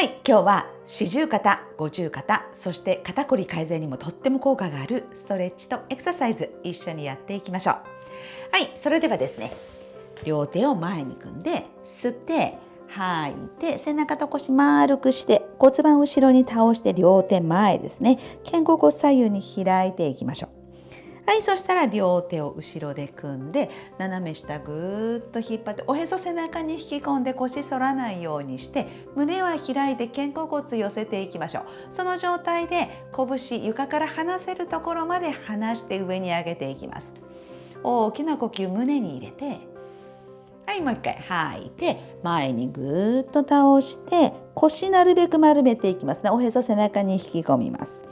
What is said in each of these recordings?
はい今日は四十肩五十肩そして肩こり改善にもとっても効果があるストレッチとエクササイズ一緒にやっていきましょう。はいそれではですね両手を前に組んで吸って吐いて背中と腰丸くして骨盤後ろに倒して両手前ですね。肩甲骨左右に開いていきましょう。はいそしたら両手を後ろで組んで斜め下ぐーっと引っ張っておへそ背中に引き込んで腰反らないようにして胸は開いて肩甲骨寄せていきましょう。その状態で拳床から離せるところまで離して上に上げていきます。大きな呼吸胸に入れてはいもう一回吐いて前にぐーっと倒して腰なるべく丸めていきます。ねおへそ背中に引き込みます。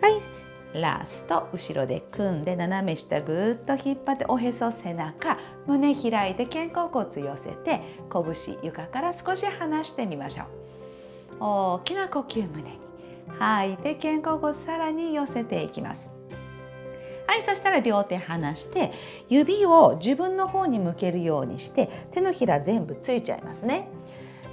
はい。ラスト後ろで組んで斜め下ぐーっと引っ張っておへそ背中胸開いて肩甲骨寄せて拳床から少し離してみましょう。大きな呼吸胸に吐いて肩甲骨さらに寄せていきます。はいそしたら両手離して指を自分の方に向けるようにして手のひら全部ついちゃいますね。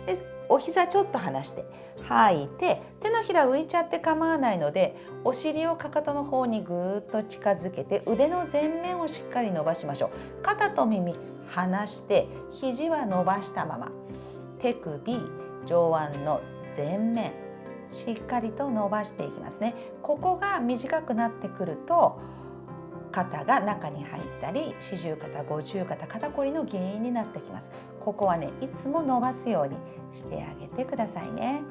でお膝ちょっと離して吐いて手のひら浮いちゃって構わないのでお尻をかかとの方にぐーっと近づけて腕の前面をしっかり伸ばしましょう。肩と耳離して肘は伸ばしたまま。手首上腕の前面しっかりと伸ばしていきますね。ここが短くなってくると肩が中に入ったり四十肩五十肩肩こりの原因になってきます。ここはねいつも伸ばすようにしてあげてくださいね。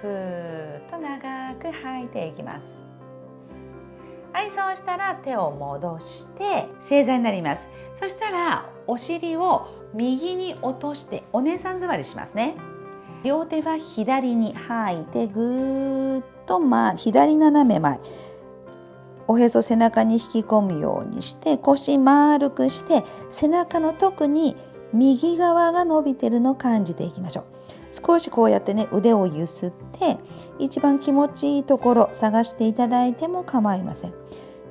ふーっと長く吐いていきます。はいそうしたら手を戻して正座になります。そしたらお尻を右に落としてお姉さん座りしますね。両手は左に吐いてぐーっと、ま、左斜め前。おへそ背中に引き込むようにして腰丸くして背中の特に右側が伸びてるのを感じていきましょう。少しこうやってね腕をゆすって一番気持ちいいところ探していただいても構いません。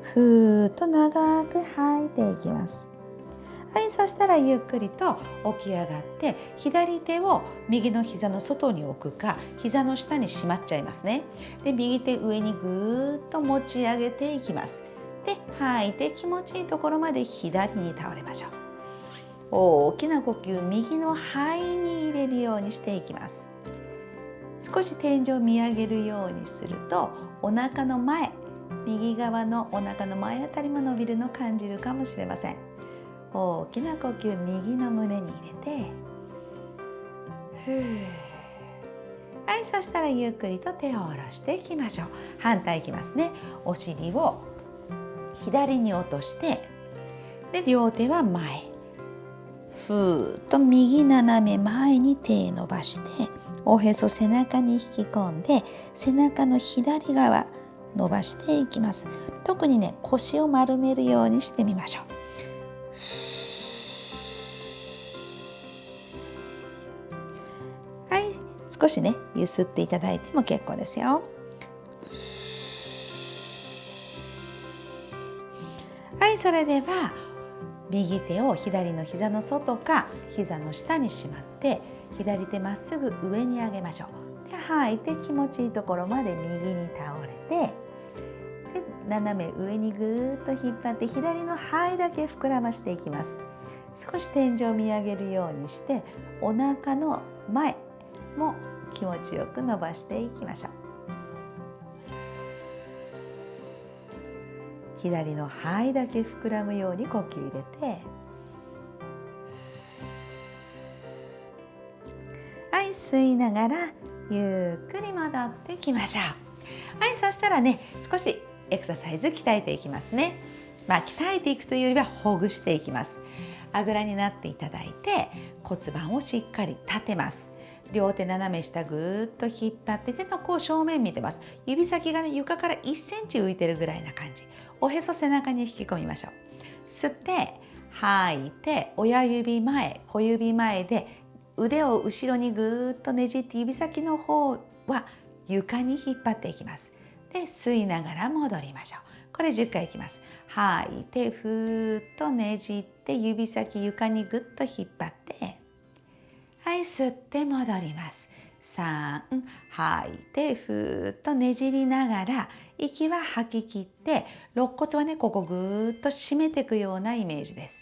ふーっと長く吐いていきます。はいそしたらゆっくりと起き上がって左手を右の膝の外に置くか膝の下にしまっちゃいますね。で右手上にぐーっと持ち上げていきます。で吐いて気持ちいいところまで左に倒れましょう。大きな呼吸右の肺に入れるようにしていきます。少し天井を見上げるようにするとお腹の前右側のお腹の前あたりも伸びるのを感じるかもしれません。大きな呼吸右の胸に入れてはいそしたらゆっくりと手を下ろしていきましょう。反対いきますね。お尻を左に落としてで両手は前。ふーっと右斜め前に手伸ばしておへそ背中に引き込んで背中の左側伸ばしていきます。特にね腰を丸めるようにしてみましょう。はい。少しねゆすっていただいても結構ですよ。はいそれでは右手を左の膝の外か膝の下にしまって左手まっすぐ上に上げましょう。で吐いて気持ちいいところまで右に倒れてで斜め上にぐーっと引っ張って左の肺だけ膨らましていきます。少し天井を見上げるようにしてお腹の前も気持ちよく伸ばしていきましょう。左の肺だけ膨らむように呼吸入れて。はい吸いながらゆっくり戻ってきましょう。はいそしたらね少しエクササイズ鍛えていきますね。まあ鍛えていくというよりはほぐしていきます。あぐらになっていただいて骨盤をしっかり立てます。両手斜め下ぐーっと引っ張って手の甲正面見てます。指先がね床から1センチ浮いてるぐらいな感じ。おへそ背中に引き込みましょう。吸って吐いて親指前小指前で腕を後ろにぐーっとねじって指先の方は床に引っ張っていきます。で吸いながら戻りましょう。これ10回いきます。吐いてふーっとねじって指先床にぐっと引っ張ってはい吸って戻ります3吐いてふーっとねじりながら息は吐き切って肋骨はねここぐーっと締めていくようなイメージです。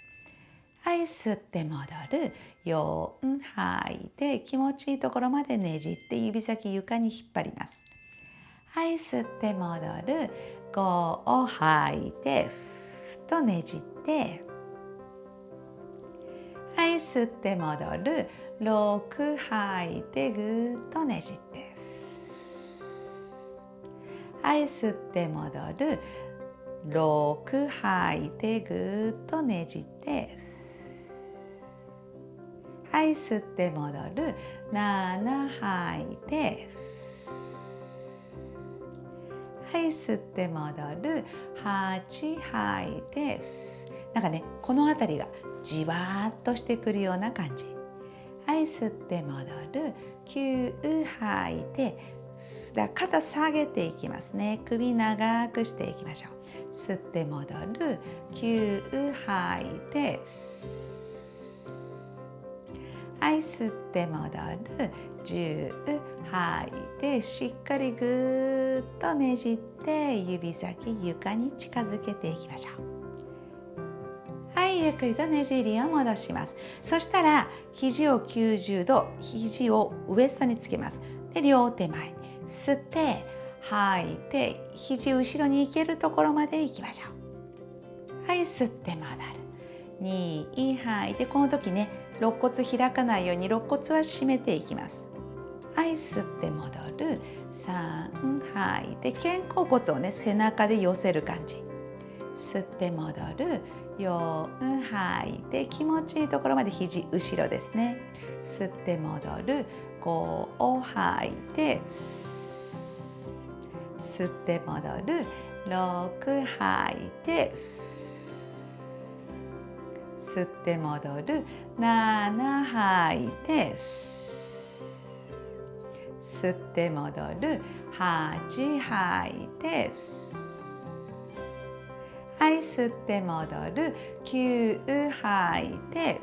はい吸って戻る4吐いて気持ちいいところまでねじって指先床に引っ張ります。はい吸って戻る5を吐いてふっとねじって吸って戻る6吐いてぐっとねじって。はい吸って戻る6吐いてぐっとねじって。はい吸って戻る7吐いてはい吸って戻る8吐いてなんかねこの辺りがじわーっとしてくるような感じ。はい吸って戻る。9吐いてだ肩下げていきますね。首長くしていきましょう。吸って戻る。9吐いてはい吸って戻る。10吐いてしっかりぐーっとねじって指先床に近づけていきましょう。ゆっくりとねじりを戻しますそしたら肘を90度肘をウエストにつけますで両手前に吸って吐いて肘後ろに行けるところまで行きましょうはい吸って戻る2吐いてこの時ね肋骨開かないように肋骨は締めていきますはい吸って戻る3吐いて肩甲骨をね背中で寄せる感じ吸って戻る4吐い。て気持ちいいところまで肘後ろですね。吸って戻る。5を吐い。て吸って戻る。6吐い。て吸って戻る。7吐い。て吸って戻る。8吐い。て吸って戻る。9吐いて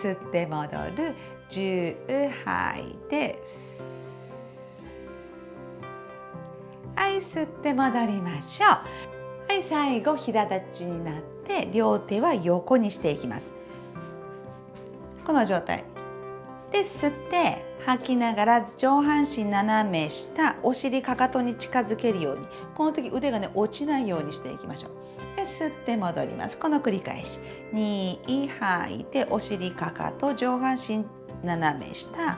吸って戻る。10吐いてはい吸って戻りましょう。はい最後平立ちになって両手は横にしていきます。この状態。で吸って吐きながら上半身斜め下お尻かかとに近づけるようにこの時腕がね落ちないようにしていきましょう。で吸って戻ります。この繰り返し。2吐いてお尻かかと上半身斜め下。は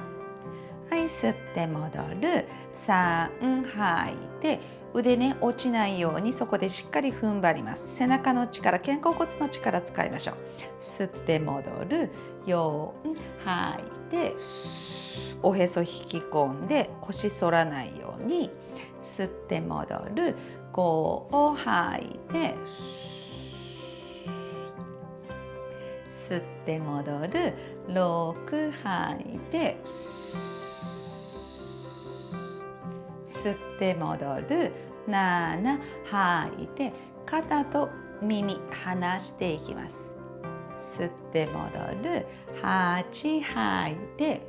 い吸って戻る。3吐いて腕ね落ちないようにそこでしっかり踏ん張ります。背中の力肩甲骨の力使いましょう。吸って戻る。4吐いておへそ引き込んで腰反らないように吸って戻る。5を吐いて吸って戻る。6吐いて吸って戻る。7吐いて肩と耳離していきます。吸って戻る。8吐いて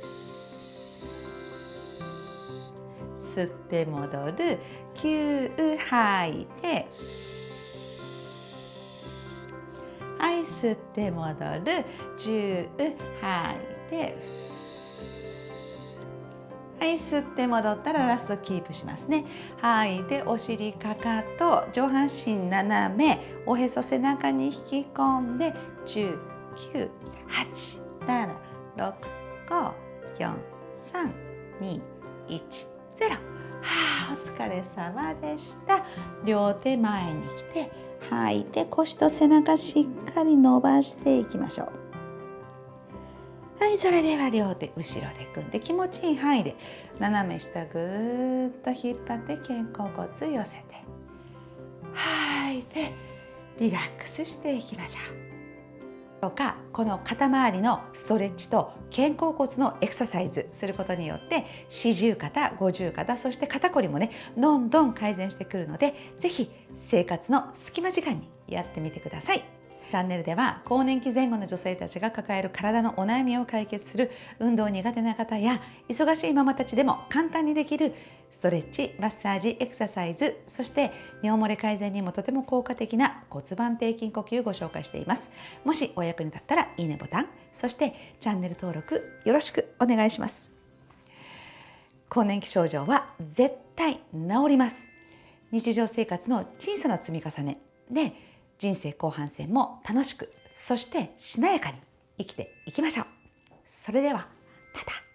吸って戻る。9吐いてはい吸って戻る。10吐いてはい吸って戻ったらラストキープしますね。吐いてお尻かかと上半身斜めおへそ背中に引き込んで10 9 8 7 6 5 4 3 2 1ゼロ。はあお疲れ様でした。両手前に来て吐い。て腰と背中しっかり伸ばしていきましょう。はいそれでは両手後ろで組んで気持ちいい範囲で斜め下ぐーっと引っ張って肩甲骨寄せて吐いてリラックスしていきましょうとかこの肩周りのストレッチと肩甲骨のエクササイズすることによって四十肩五十肩そして肩こりもねどんどん改善してくるので是非生活の隙間時間にやってみてください。チャンネルでは更年期前後の女性たちが抱える体のお悩みを解決する運動苦手な方や忙しいママたちでも簡単にできるストレッチ、マッサージ、エクササイズ、そして尿漏れ改善にもとても効果的な骨盤底筋呼吸をご紹介しています。もしお役に立ったらいいねボタン、そしてチャンネル登録よろしくお願いします。更年期症状は絶対治ります。日常生活の小さな積み重ねで人生後半戦も楽しくそしてしなやかに生きていきましょう。それではまた。